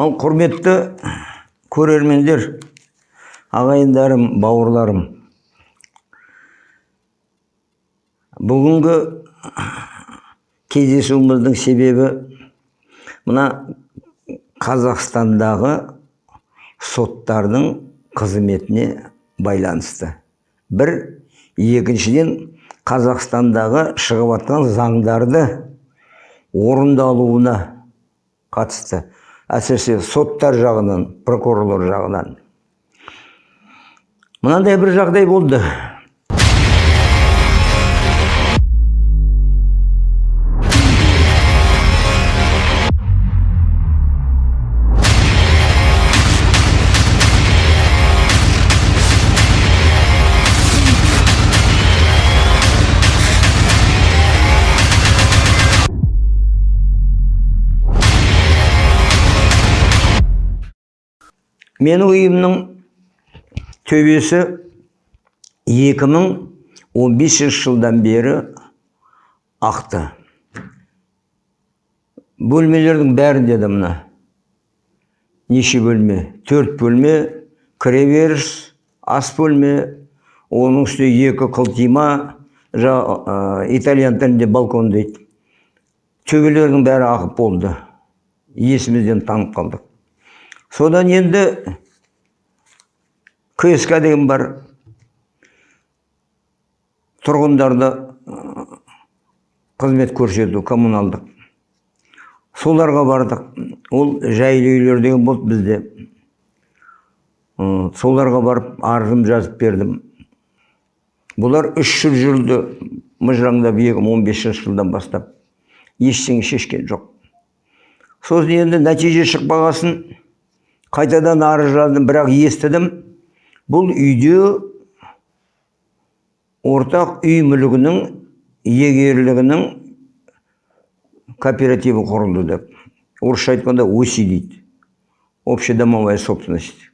ал құрметті көрермендер ағайындарым бауырларым. Бүгінгі кездесуіміздің себебі мына қазақстандағы соттардың қызметіне байланысты. Бір екіншіден қазақстандағы шығып жатқан заңдарды орындалуына қатысты. Әсіресе соттар жағынан прокурорлар жағынан. Мынандай бір жағдай болды. Менің үйімнің төбесі 2015 жылдан бері ақты. Бөлмелердің бәрінде де мына. Неше бөлме? Төрт бөлме кіреберіс ас бөлме оның үстіне екі қылтима жа- ә, итальян тілінде балкон дейді. Төбелердің бәрі ағып болды. Есімізден танып қалдық. Содан енді кск деген бар тұрғындарды қызмет көрсету коммуналдық. Соларға бардық. Ол жайлы үйлер деген болды бізде. Соларға барып арызым жазып бердім. Бұлар үш жыл жүрді мыжыраңдап 2015 жылдан бастап. Ештеңе шешкен жоқ. Сосын енді нәтиже шықпағасын қайтадан арыз жаздым бірақ естідім. Бұл үйде ортақ үй мүлігінің егерлігінің кооперативі құрылды деп. Орысша айтқанда оси дейді. Общедомовая собственность.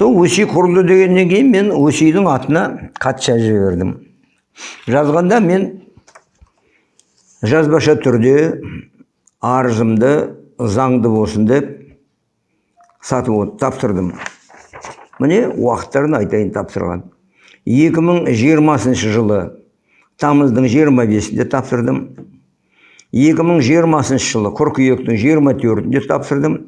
Сол өси құрылды дегеннен кейін мен өсидің атына хат жазып жібердім. Жазғанда мен жазбаша түрде арызымды заңды болсын деп сатып тапсырдым міне уақыттарын айтайын тапсырған 2020 жылы тамыздың 25-інде тапсырдым 2020 жылы қыркүйектің 24-інде тапсырдым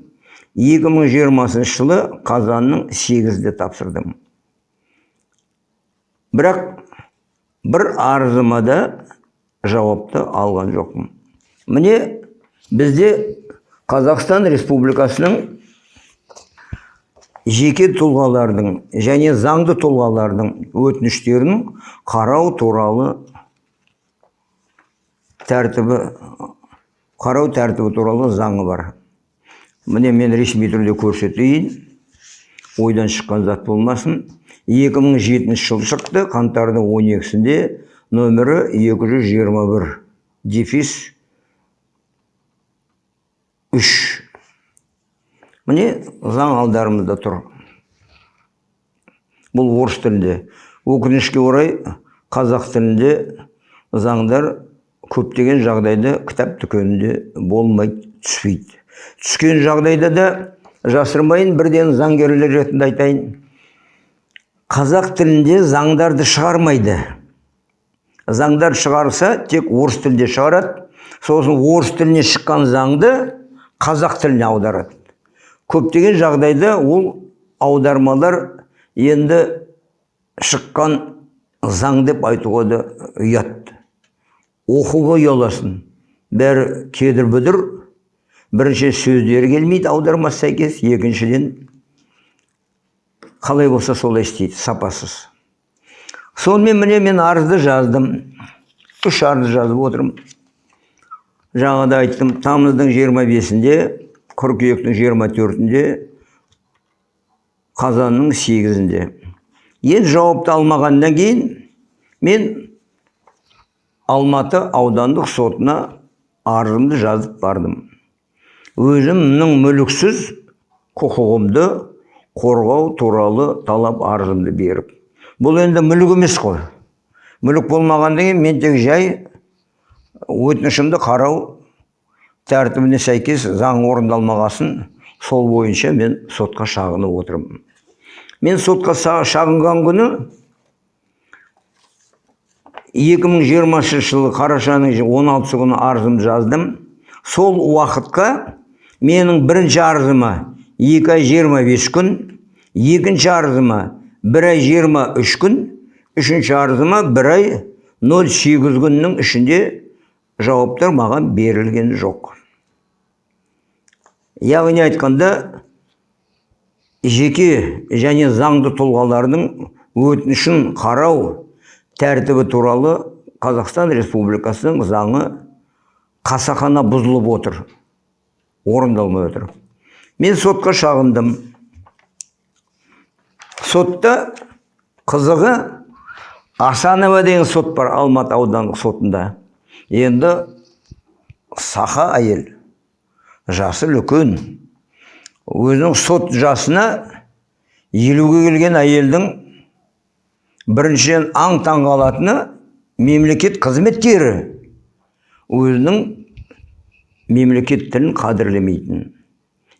2020 жылы қазанның 8-де тапсырдым. Бірақ бір арызыма да жауапты алған жоқпын. Міне бізде қазақстан республикасының жеке тұлғалардың және заңды тұлғалардың өтініштерін қарау туралы тәртібі қарау тәртібі туралы заңы бар. Міне мен ресми түрде көрсетейін. Ойдан шыққан зат болмасын. 2007 жыл шықты. Қаңтардың 12-сінде нөмірі 221 дефис 3 міне заң алдарымызда тұр. Бұл орыс тілінде. Өкінішке орай қазақ тілінде заңдар көптеген жағдайда кітап дүкенінде болмайды түспейді. Түскен жағдайда да жасырмайын бірден заңгерлер ретінде айтайын. Қазақ тілінде заңдарды шығармайды. Заңдар шығарса тек орыс тілінде шығарады. Сосын орыс тіліне шыққан заңды қазақ тіліне аударады. Көптеген жағдайда ол аудармалар енді шыққан заң деп айтуға да ұят. Оқуға ұяласың бәрі кедір бүдір бірінші сөздері келмейді аудармасы сәйкес. Екіншіден қалай болса солай істейді сапасыз. Сонымен міне мен арызды жаздым. Үш арыз жазып отырмын. Жаңада айттым тамыздың 25-інде қыркүйектің 24-інде қазанның 8-інде енді жауапты алмағаннан кейін мен алматы аудандық сотына арызымды жазып бардым. Өзімнің мүліксіз құқығымды қорғау туралы талап арызымды беріп. Бұл енді мүлік емес қой. Мүлік болмағаннан кейін мен тек жай өтінішімді қарау тәртібіне сәйкес заң орындалмағасын сол бойынша мен сотқа шағынып отырмын. Мен сотқа шағынған күні 2020 жылы қарашаның 16 күні арызымды жаздым. Сол уақытқа менің бірінші арызыма 2 ай 25 күн екінші арызыма 1 ай 23 күн үшінші арызыма 1 ай 08 күннің ішінде жауаптар маған берілген жоқ. Яғни айтқанда жеке және заңды тұлғалардың өтінішін қарау тәртібі туралы қазақстан республикасының заңы қасақана бұзылып отыр. Орындалмай отыр. Мен сотқа шағындым. Сотта қызығы асанова деген сот бар алматы аудандық сотында. Енді саха әйел жасы үлкен. Өзінің сот жасына елуге келген әйелдің біріншіден аң таң қалатыны мемлекет қызметкері. Өзінің мемлекет тілін қадірлемейтін.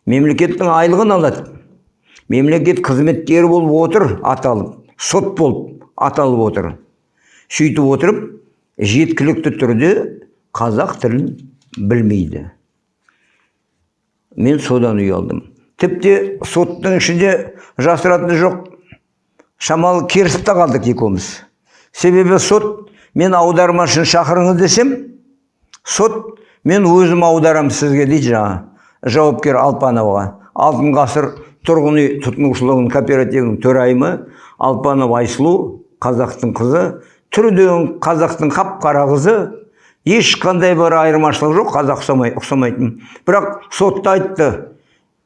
Мемлекеттің айлығын алады. Мемлекет қызметкері болып отыр аталып сот болып аталып отыр. Сөйтіп отырып жеткілікті түрде қазақ тілін білмейді. Мен содан ұялдым тіпті соттың ішінде жасыратыны жоқ. Шамалы керісіп те қалдық екеуміз. Себебі сот мен аудармашыны шақырыңыз десем сот мен өзім аударамын сізге дейді жаңа жауапкер алпановаға. Алтын ғасыр тұрғын үй тұтынушылығының кооперативінің төрайымы алпанова айсұлу қазақтың қызы. Түрден қазақтың қап қара қызы. Ешқандай бір айырмашылық жоқ қазақ ұқсамай, ұқсамайтын. Бірақ сотта айтты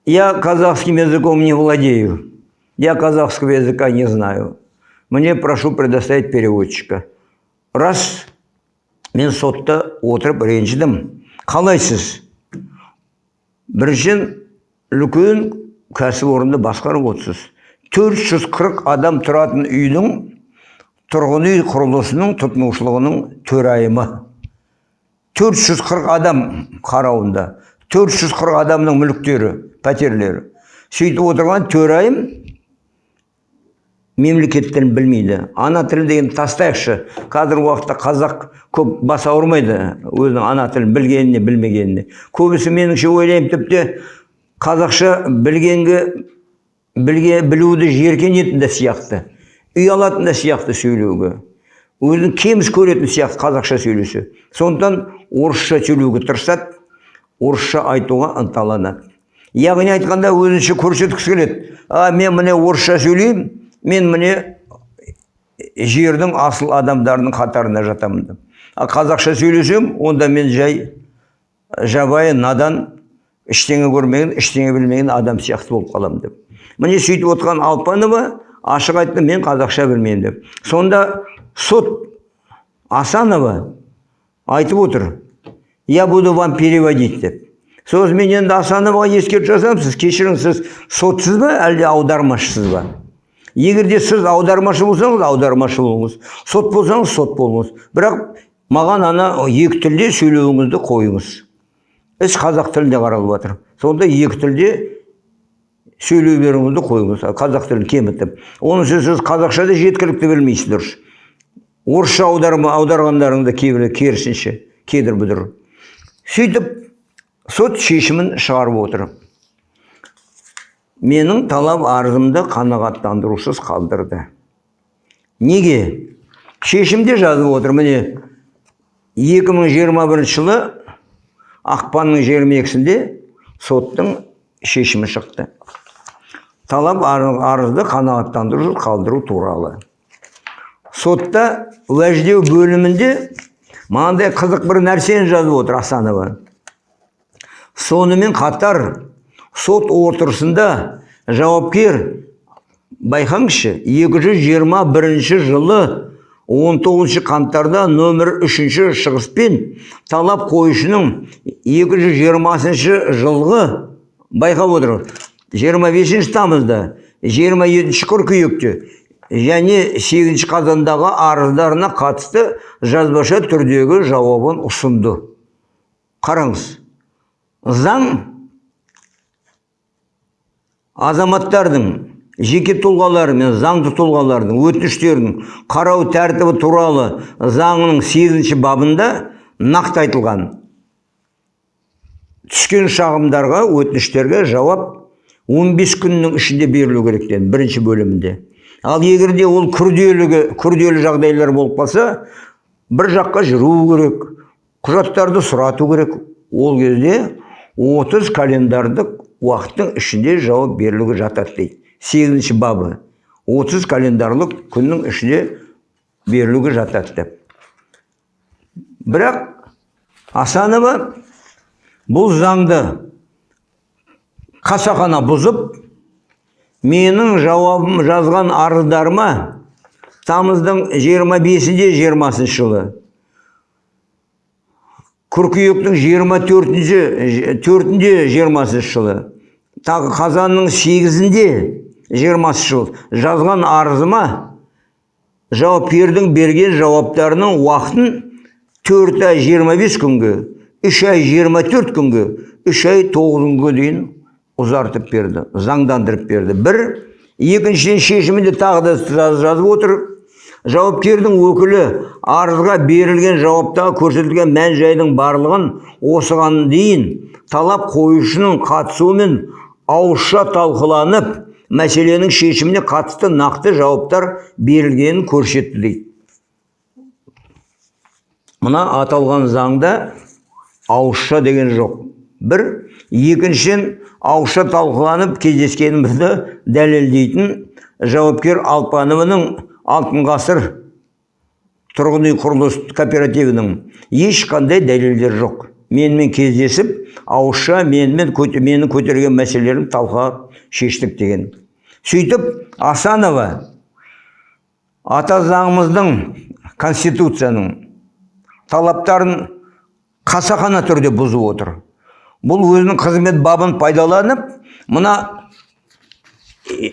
я казахским языком не владею. Я казахского языка не знаю. Мне прошу предоставить переводчика рас мен сотта отырып ренжідім. Қалайсыз біріншіден үлкен кәсіпорынды басқарып отырсыз. 440 адам тұратын үйдің тұрғын үй құрылысының тұтынушылығының төрайымы. 440 адам қарауында. 440 адамның мүліктері пәтерлері. Сөйтіп отырған төрайым мемлекет тілін білмейді. Ана тілі деген тастайықшы. Қазіргі уақытта қазақ көп бас ауырмайды. Өзінің ана тілін білгеніне білмегеніне. Көбісі меніңше ойлаймын тіпті қазақша білгенге білге білуді жеркенетін де сияқты. Ұялатын да сияқты сөйлеуге. Өзін кеміс көретін сияқты қазақша сөйлесе. Сондықтан орысша сөйлеуге тырысады орысша айтуға ынталанады. Яғни айтқанда өзінше көрсеткісі келеді. А мен міне орысша сөйлеймін мен міне жердің асыл адамдарының қатарына жатамын деп. Ал қазақша сөйлесем онда мен жай жабайы надан ештеңе көрмеген ештеңе білмеген адам сияқты болып қаламын деп. Міне сөйтіп отқан алпанова ашық айтты мен қазақша білмеймін деп. Сонда сот асанова айтып отыр я буду вам переводить деп. Сосын мен енді асановаға ескертіп жасадым сіз кешіріңіз сіз сотсыз ба әлде аудармашысыз ба? Егер де сіз аудармашы болсаңыз аудармашы болыңыз. Сот болсаңыз сот болыңыз. Бірақ маған ана екі тілде сөйлеуіңізді қойыңыз. Іс қазақ тілінде қаралып жатыр. Сонда екі тілде сөйлей беруіңізді қойыңыз. Қазақ тілін кемітіп онысы сіз қазақша да жеткілікті білмейсіз дұрыс. Орысша аударма аударғандарыңды кейбір керісінше кедір бұдыр сөйтіп сот шешімін шығарып отыр. Менің талап арызымды қанағаттандырусыз қалдырды. Неге? Шешімде жазып отыр. Міне 2021 жылы ақпанның 22-сінде соттың шешімі шықты. Талап ар- арызды қанағаттандырусыз қалдыру туралы. Сотта уәждеу бөлімінде мынандай қызық бір нәрсені жазып отыр асанова. Сонымен қатар сот отырысында жауапкер байқаңызшы 221 жылы 19 қаңтарда нөмір 3 шығыспен талап қойышының 220 жылғы байқап отыр. 25 тамызда 27 қыркүйекте және 8 қазандағы арыздарына қатысты жазбаша түрдегі жауабын ұсынды. қараңыз заң азаматтардың жеке тұлғалары мен заңды тұлғалардың өтініштерін қарау тәртібі туралы заңының сегізінші бабында нақты айтылған. Түскен шағымдарға өтініштерге жауап 15 күннің ішінде берілу керектен бірінші бөлімінде. Ал егер де ол күрделігі күрделі жағдайлар болып қалса бір жаққа жүру керек құжаттарды сұрату керек. Ол кезде 30 календардық уақыттың ішінде жауап берілуге жатады дейді. Сегізінші бабы. 30 календарлық күннің ішінде берілуге жатады деп. Бірақ асанова бұл заңды қасақана бұзып менің жауабым жазған арыздарыма тамыздың 25-де 20 жылы қыркүйектің 24-інде 4-інде 20 жылы. Тағы қазанның 8-інде 20 жыл. Жазған арызыма жауап бердің берген жауаптарының уақытын 4 ай 25 күнге 3 ай 24 күнге 3 ай 9 күнге дейін ұзартып берді заңдандырып берді. Бір екіншіден шешімінде тағы да жазып отыр. Жауапкердің өкілі арызға берілген жауаптағы көрсетілген мән жайдың барлығын осыған дейін талап қоюшының қатысуымен ауызша талқыланып мәселенің шешіміне қатысты нақты жауаптар берілгенін көрсетті дейді мына аталған заңда ауызша деген жоқ. Бір екіншіден ауызша талқыланып кездескенімізді дәлелдейтін жауапкер алпанованың алтын ғасыр тұрғын үй құрылыс кооперативінің ешқандай дәлелдері жоқ. Менімен кездесіп ауызша менімен мені көтерген мәселелерімді талқылап шештік деген. Сөйтіп асанова ата заңымыздың конституцияның талаптарын қасақана түрде бұзып отыр. Бұл өзінің қызмет бабын пайдаланып мына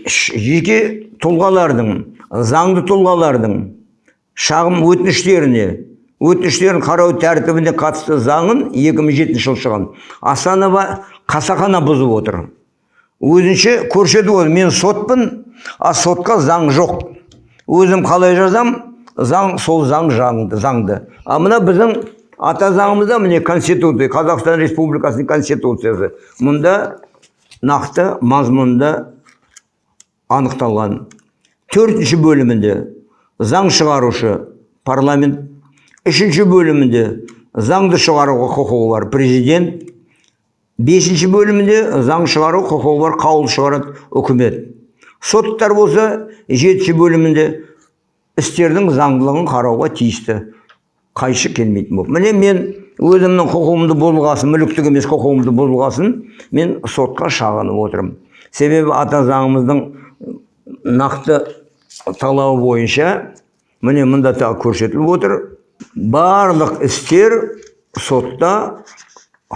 жеке тұлғалардың заңды тұлғалардың шағым өтініштеріне өтініштерін қарау тәртібіне қатысты заңын 2007 жылы шыққан асанова қасақана бұзып отыр. Өзінше көрсетіп отыр мен сотпын а сотқа заң жоқ. Өзім қалай жазам заң сол заң заңды, заңды. а мына біздің ата заңымызда міне конституция қазақстан республикасының конституциясы. Мұнда нақты мазмұнында анықталған. Төртінші бөлімінде заң шығарушы парламент үшінші бөлімінде заңды шығаруға құқығы бар президент бесінші бөлімінде заң шығару құқығы бар қаулы шығарады үкімет. Соттар болса жетінші бөлімінде істердің заңдылығын қарауға тиісті. Қайшы келмейтін болып. Міне мен өзімнің құқығымды бұзылғасын мүліктік емес құқығымды бұзылғасын мен сотқа шағынып отырмын. Себебі ата заңымыздың нақты талабы бойынша міне мында тағы көрсетіліп отыр. Барлық істер сотта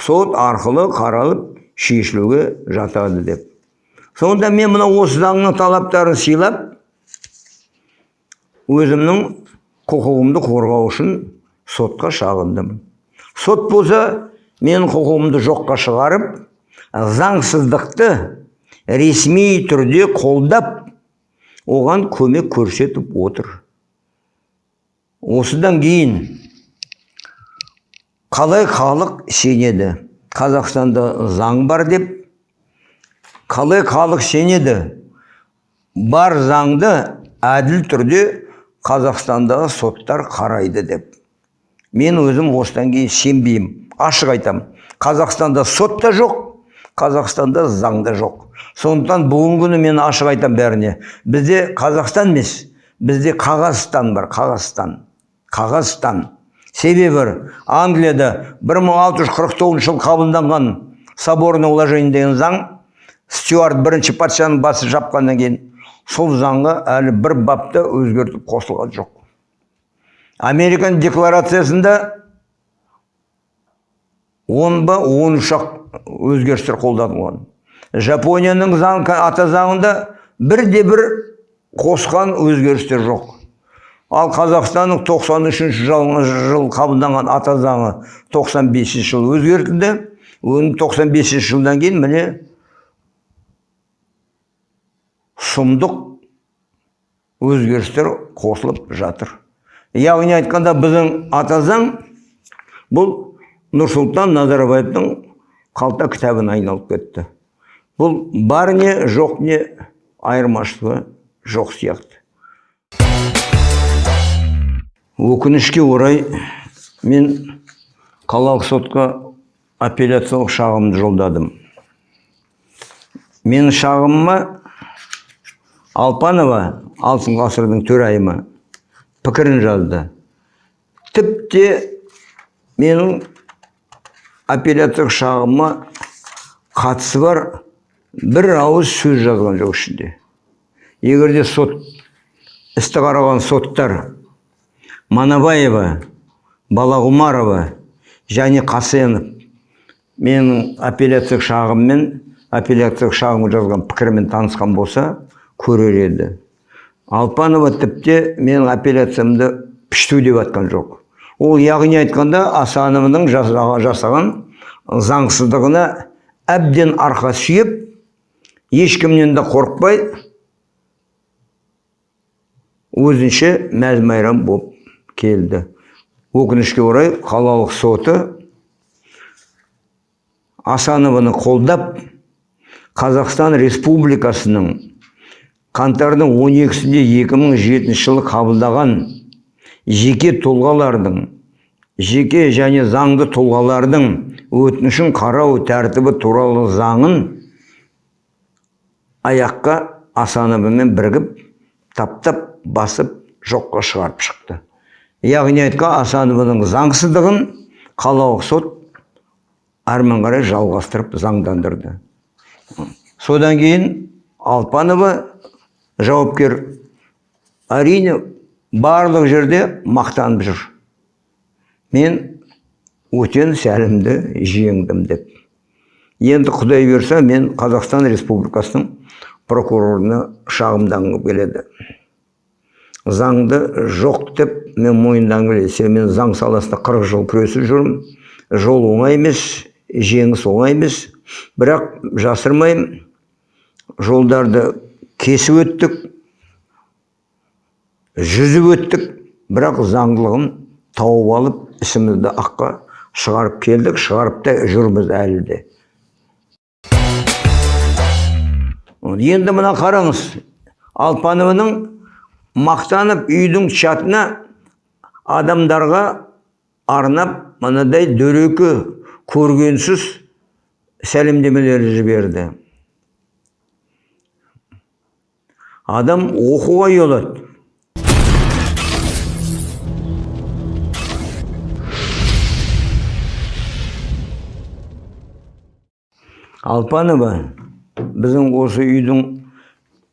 сот арқылы қаралып шешілуге жатады деп. Сонда мен мына осы заңның талаптарын сыйлап өзімнің құқығымды қорғау үшін сотқа шағындым. Сот болса менің құқығымды жоққа шығарып заңсыздықты ресми түрде қолдап оған көмек көрсетіп отыр. Осыдан кейін қалай халық сенеді? Қазақстанда заң бар деп қалай халық сенеді? Бар заңды әділ түрде қазақстандағы соттар қарайды деп. Мен өзім осыдан кейін сенбеймін. Ашық айтам. қазақстанда сот та жоқ қазақстанда заң да жоқ. Сондықтан бүгінгі күні мен ашық айтам бәріне. Бізде қазақстан емес бізде қағазстан бар қағазстан қағазстан. Себебі англияда 1649 жылы қабылданған соборное уложение деген заң стюарт бірінші патшаның басы жапқаннан кейін сол заңға әлі бір бапта өзгертіп қосылған жоқ. Американ декларациясында он ба он үш ақ өзгерістер қолданылған жапонияның заң ата заңында бірде бір қосқан өзгерістер жоқ. Ал қазақстанның 93 жыл, жыл қабылданған ата заңы 95 жыл өзгертілді. Оның 95 жылдан кейін міне сұмдық өзгерістер қосылып жатыр. Яғни айтқанда біздің ата заң бұл нұрсұлтан назарбаевтың қалта кітабына айналып кетті. Бұл бар не жоқ не айырмашылығы жоқ сияқты. Өкінішке орай мен қалалық сотқа апелляциялық шағымды жолдадым. Менің шағымыма алпанова алтын ғасырдың төрайымы пікірін жазды. Тіпті менің апелляциялық шағымыма қатысы бар. Бір ауыз сөз жазған жоқ ішінде. Егер де сот істі қараған соттар манабаева балағұмарова және қасенов менің апелляциялық шағыммен апелляциялық шағым жазған пікірмен танысқан болса көрер еді. Алпанова тіпті менің апелляциямды пішту деп жатқан жоқ. Ол яғни айтқанда асановның жасаған заңсыздығына әбден арқа сүйеп ешкімнен де қорықпай өзінше мәз майрам болып келді. Өкінішке орай қалалық соты асанованы қолдап қазақстан республикасының қаңтардың 12-сінде 2007 жылы қабылдаған жеке тұлғалардың жеке және заңды тұлғалардың өтінішін қарау тәртібі туралы заңын аяққа асановамен бірігіп таптап басып жоққа шығарып шықты. Яғни айтқан асанованың заңсыздығын қалалық сот әрмен қарай жалғастырып заңдандырды. Содан кейін алпанова жауапкер әрине барлық жерде мақтанып жүр. Мен өтен сәлімді жеңдім деп. Енді құдай берсе мен қазақстан республикасының прокурорына шағымданғым келеді. Заңды жоқ деп мен мойындағым келеді. Мен заң саласында қырық жыл күресіп жүрмін. Жол оңай емес жеңіс оңай емес. Бірақ жасырмаймын. Жолдарды кесіп өттік. Жүзіп өттік. Бірақ заңдылығын тауып алып ісімізді аққа шығарып келдік. Шығарып та жүрміз әлі де. Енді мына қараңыз. Алпанованың мақтанып үйдің чатына адамдарға арнап мынадай дөрекі көргенсіз сәлемдемелер жіберді. Адам оқуға ұялады. Алпанова біздің осы үйдің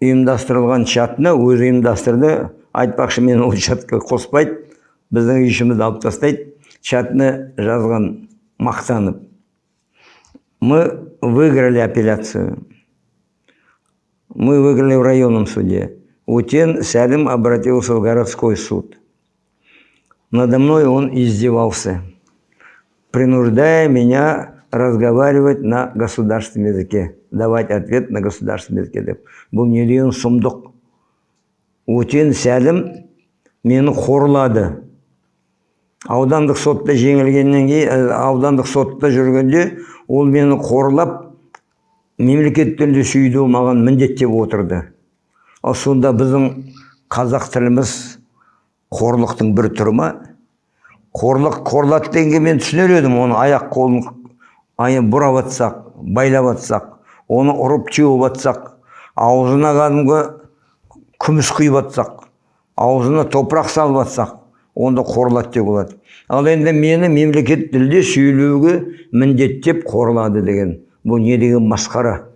ұйымдастырылған чатына өзі ұйымдастырды. Айтпақшы мен ол чатқа қоспайды біздің ішімізді алып тастайды чатына жазған мақтанып. Мы выиграли апелляцию. Мы выиграли в районном суде. Утен сәлім обратился в городской суд. Надо мной он издевался принуждая меня разговаривать на государственном языке давать ответ на государственном языке. Деп. Бұл не деген сұмдық. Өтен сәлім мені қорлады аудандық сотта жеңілгеннен кейін аудандық сотта жүргенде ол мені қорлап мемлекет тілінде сүюді маған міндеттеп отырды. Ал сонда біздің қазақ тіліміз қорлықтың бір түрі ма? Қорлық қорлады дегенге мен түсінер едім оны аяқ қолын бұрап жатсақ байлап жатсақ оны ұрып теуіп жатсақ аузына кәдімгі күміс құйып жатсақ аузына топырақ салып жатсақ онда қорлады деуге болады ал енді мені мемлекет тілде сөйлеуге міндеттеп қорлады деген бұл не деген масқара?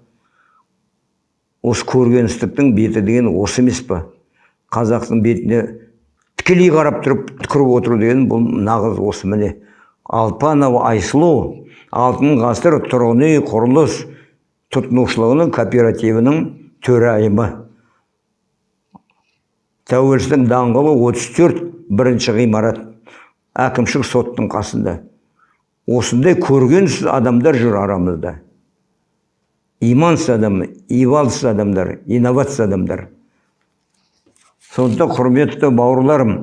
Осы көргенсіздіктің беті деген осы емес па? Қазақтың бетіне тікелей қарап тұрып түкіріп отыру деген бұл нағыз осы міне. Алпанова айсұлу алтын ғасыр тұрғын үй құрылыс тұтынушылығының кооперативінің төрайымы. Тәуелсіздік даңғылы 34 бірінші ғимарат. Әкімшілік соттың қасында. Осындай көргенсіз адамдар жүр арамызда. Имансыз адам ивалсыз адамдар инновация адамдар. Сондықтан құрметті бауырларым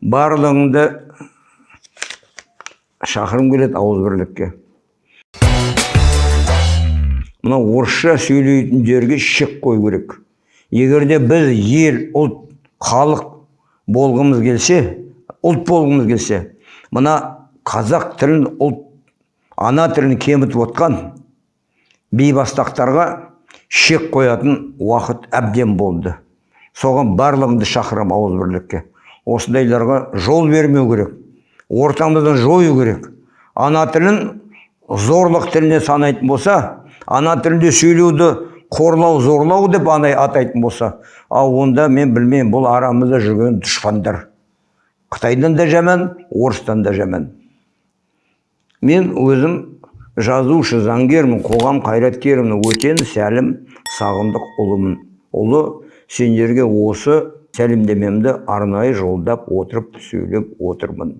барлығыңды шақырғым келеді ауызбірлікке мына орысша сөйлейтіндерге шек қою керек. Егер де біз ел ұлт халық болғымыз келсе ұлт болғымыз келсе мына қазақ тілін ұлт ана тілін кемітіп отқан бейбастақтарға шек қоятын уақыт әбден болды. Соған барлығымды шақырамын ауызбірлікке осындайларға жол бермеу керек. Ортамыздан жою керек. Ана тілін зорлық тіліне санайтын болса ана тілінде сөйлеуді қорлау зорлау деп анай атайтын болса ал онда мен білмеймін бұл арамызда жүрген дұшпандар. Қытайдан да жаман орыстан да жаман. Мен өзім жазушы заңгермін қоғам қайраткерімін өтен сәлім сағындық ұлымын. Ұлы сендерге осы сәлемдемемді арнайы жолдап отырып сөйлеп отырмын.